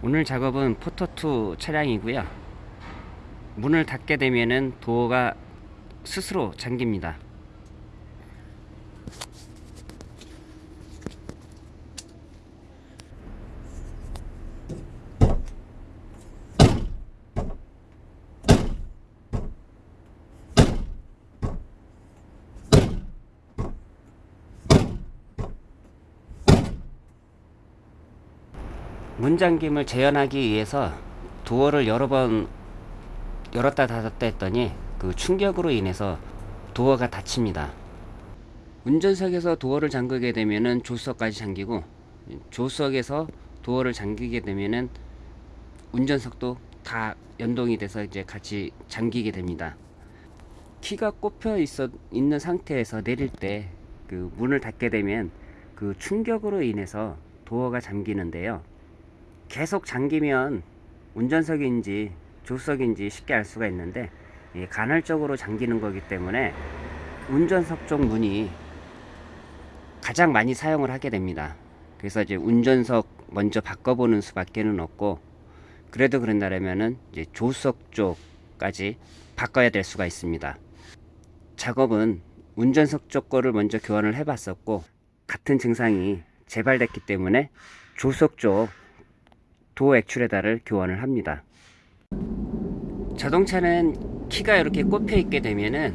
오늘 작업은 포터2 차량이고요. 문을 닫게 되면은 도어가 스스로 잠깁니다 문잠김을 재현하기 위해서 도어를 여러 번 열었다 닫았다 했더니 그 충격으로 인해서 도어가 닫힙니다. 운전석에서 도어를 잠그게 되면은 조수석까지 잠기고 조수석에서 도어를 잠기게 되면은 운전석도 다 연동이 돼서 이제 같이 잠기게 됩니다. 키가 꼽혀 있어 있는 상태에서 내릴 때 그 문을 닫게 되면 그 충격으로 인해서 도어가 잠기는데요. 계속 잠기면 운전석인지 조수석인지 쉽게 알 수가 있는데 간헐적으로 잠기는 거기 때문에 운전석 쪽 문이 가장 많이 사용을 하게 됩니다. 그래서 이제 운전석 먼저 바꿔보는 수밖에는 없고 그래도 그런다면은 이제 조수석 쪽까지 바꿔야 될 수가 있습니다. 작업은 운전석 쪽 거를 먼저 교환을 해 봤었고 같은 증상이 재발됐기 때문에 조수석 쪽 도어 액추레다를 교환을 합니다. 자동차는 키가 이렇게 꼽혀 있게 되면은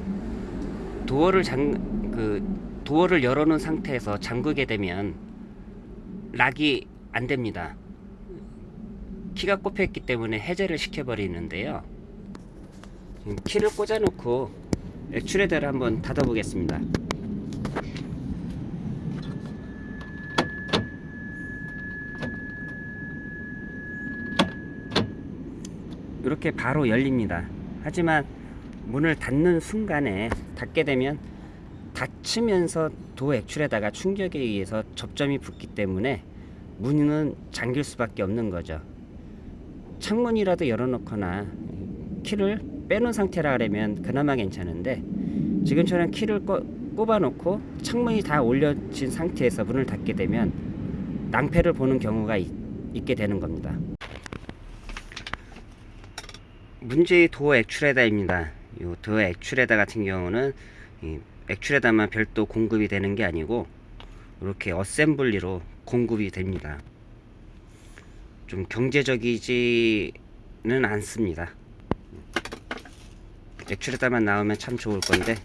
도어를 잠, 그 도어를 열어놓은 상태에서 잠그게 되면 락이 안 됩니다. 키가 꼽혀 있기 때문에 해제를 시켜 버리는데요. 키를 꽂아 놓고 액추레다를 한번 닫아 보겠습니다. 이렇게 바로 열립니다. 하지만 문을 닫는 순간에 닫게 되면 닫히면서 도 액출에다가 충격에 의해서 접점이 붙기 때문에 문은 잠길 수밖에 없는 거죠. 창문이라도 열어놓거나 키를 빼놓은 상태라 그러면 그나마 괜찮은데 지금처럼 키를 꼽아 놓고 창문이 다 올려진 상태에서 문을 닫게 되면 낭패를 보는 경우가 있, 있게 되는 겁니다 문제의 도어 액출에다입니다. 이 도어 액출에다 같은 경우는 이 액출에다만 별도 공급이 되는 게 아니고 이렇게 어셈블리로 공급이 됩니다. 좀 경제적이지는 않습니다. 액출에다만 나오면 참 좋을 건데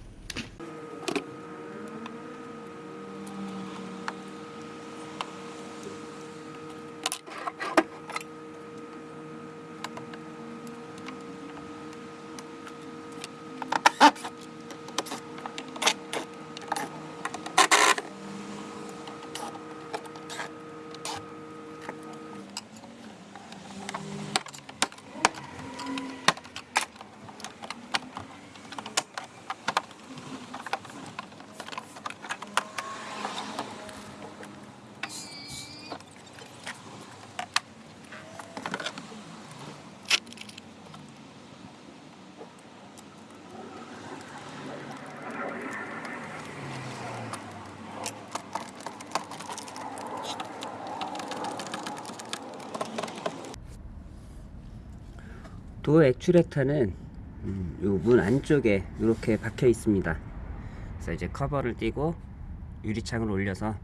도어 액추레터는 음, 요문 안쪽에 이렇게 박혀 있습니다. 그래서 이제 커버를 띄고 유리창을 올려서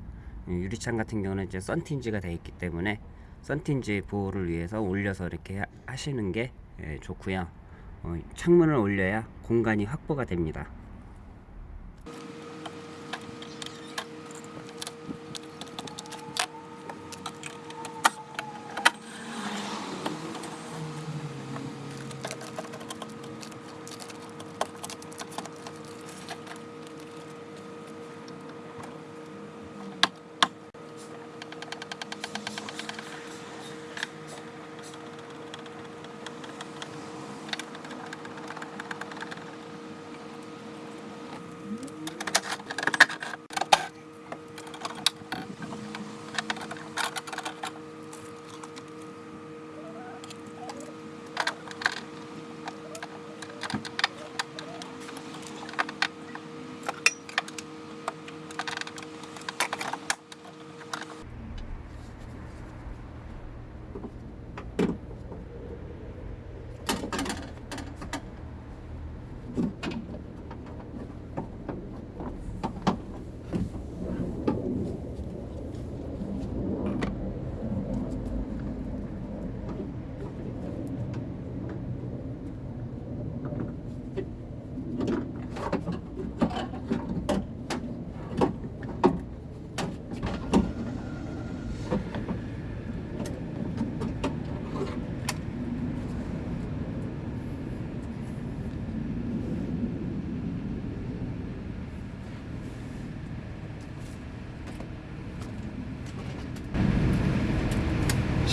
유리창 같은 경우는 이제 썬틴지가 되어 있기 때문에 썬틴지 보호를 위해서 올려서 이렇게 하시는 게 예, 좋고요. 어, 창문을 올려야 공간이 확보가 됩니다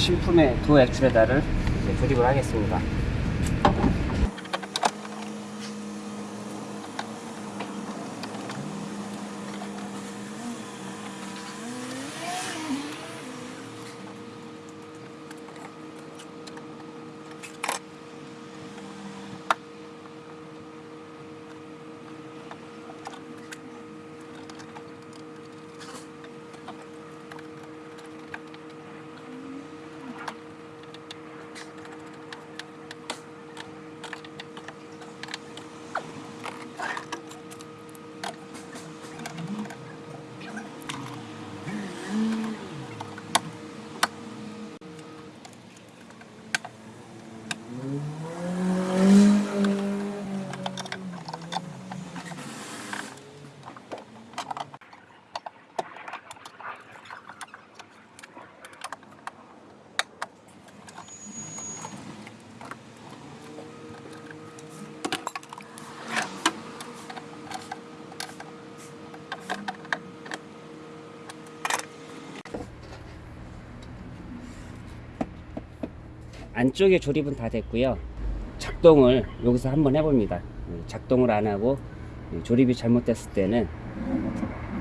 신품의 두어 액출에다를 조립을 하겠습니다. 안쪽에 조립은 다 됐고요. 작동을 여기서 한번 해봅니다. 음, 작동을 안 하고 이 조립이 잘못됐을 때는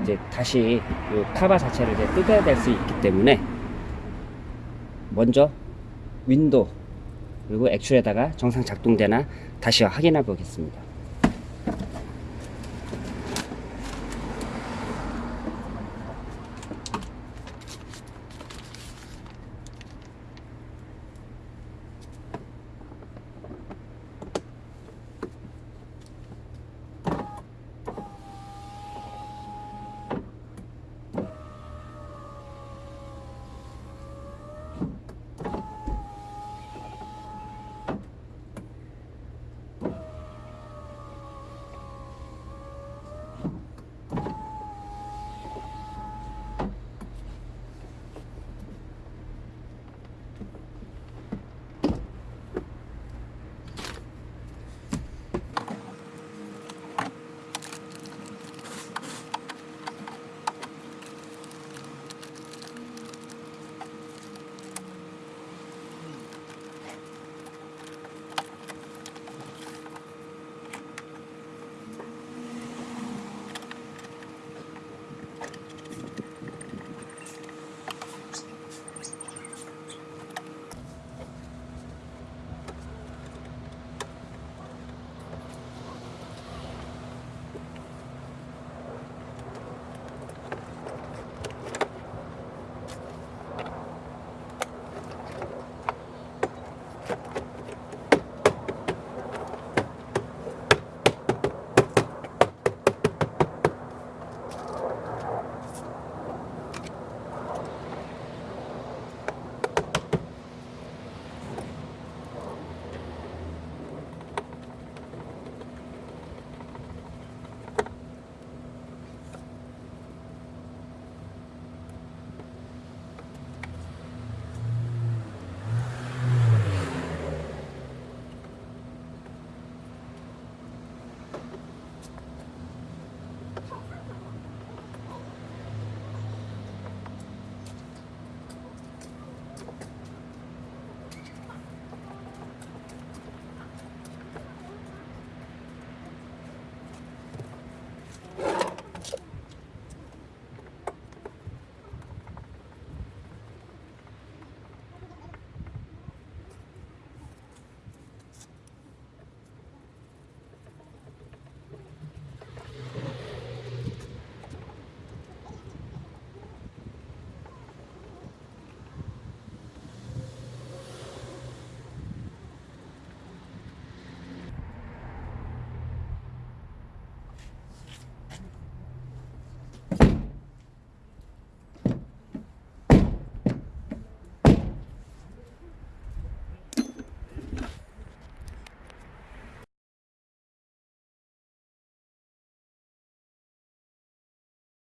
이제 다시 이 카바 자체를 이제 뜯어야 될 수 있기 때문에 먼저 윈도 그리고 액출에다가 정상 작동되나 다시 확인해 보겠습니다.